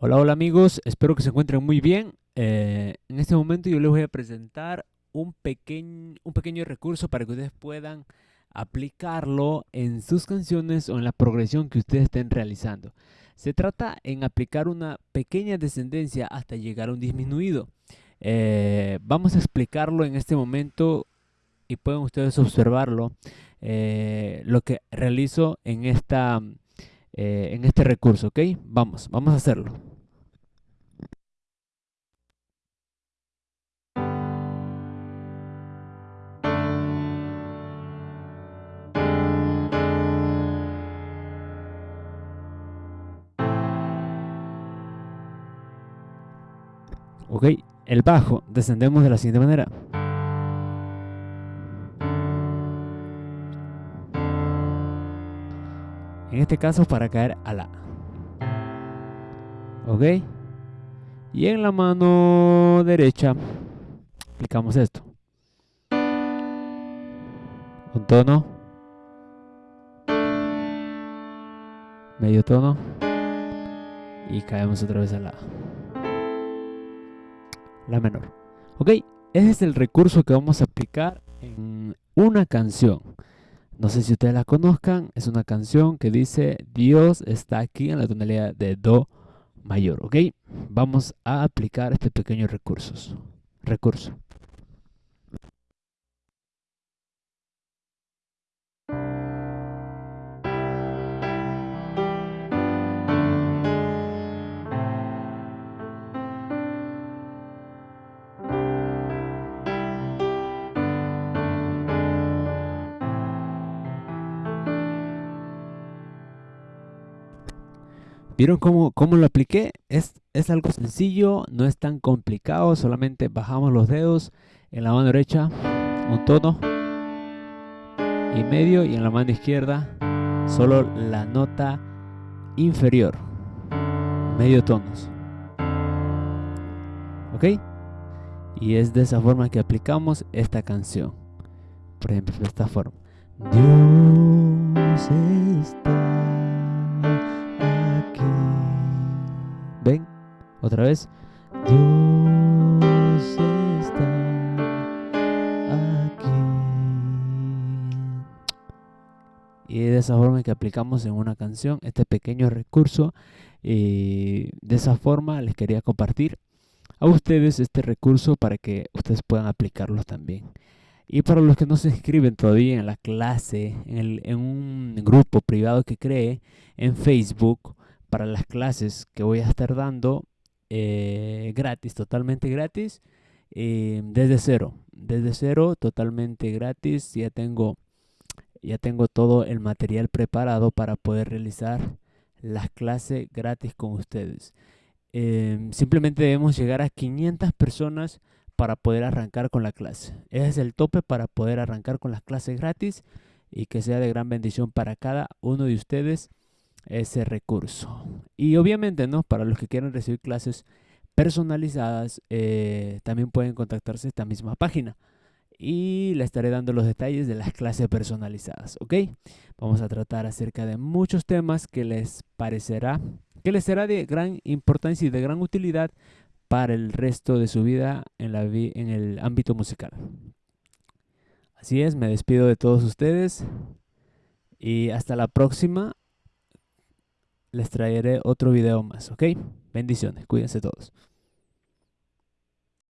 Hola, hola amigos, espero que se encuentren muy bien. Eh, en este momento yo les voy a presentar un, pequeño, un pequeño recurso para que ustedes puedan aplicarlo en sus canciones o en la progresión que ustedes estén realizando. Se trata en aplicar una pequeña descendencia hasta llegar a un disminuido. Eh, vamos a explicarlo en este momento y pueden ustedes observarlo, eh, lo que realizo en, esta, eh, en este recurso, ¿ok? Vamos, vamos a hacerlo. Ok, el bajo descendemos de la siguiente manera. En este caso para caer a la. ¿Ok? Y en la mano derecha aplicamos esto. Un tono. Medio tono. Y caemos otra vez a la. La menor. ¿Ok? Ese es el recurso que vamos a aplicar en una canción. No sé si ustedes la conozcan, es una canción que dice Dios está aquí en la tonalidad de Do mayor, ¿ok? Vamos a aplicar este pequeño recurso. recurso. ¿Vieron cómo, cómo lo apliqué? Es, es, algo sencillo, no es tan complicado, solamente bajamos los dedos en la mano derecha, un tono y medio, y en la mano izquierda solo la nota inferior, medio tonos. ¿Ok? Y es de esa forma que aplicamos esta canción. Por ejemplo, de esta forma. Dios está Otra vez. Dios está aquí. Y de esa forma que aplicamos en una canción este pequeño recurso. Y de esa forma les quería compartir a ustedes este recurso para que ustedes puedan aplicarlo también. Y para los que no se inscriben todavía en la clase, en, en un grupo privado que cree en Facebook, para las clases que voy a estar dando, eh, gratis, totalmente gratis, eh, desde cero, desde cero, totalmente gratis. Ya tengo, ya tengo todo el material preparado para poder realizar las clases gratis con ustedes. Em, simplemente debemos llegar a 500 personas para poder arrancar con la clase. Ese es el tope para poder arrancar con las clases gratis y que sea de gran bendición para cada uno de ustedes ese recurso. Y obviamente, ¿no? Para los que quieran recibir clases personalizadas, eh, también pueden contactarse a esta misma página. Y le estaré dando los detalles de las clases personalizadas, ¿ok? Vamos a tratar acerca de muchos temas que les parecerá, que les será de gran importancia y de gran utilidad para el resto de su vida en, la en el ámbito musical. Así es, me despido de todos ustedes y hasta la próxima les traeré otro video más, ¿ok? Bendiciones, cuídense todos.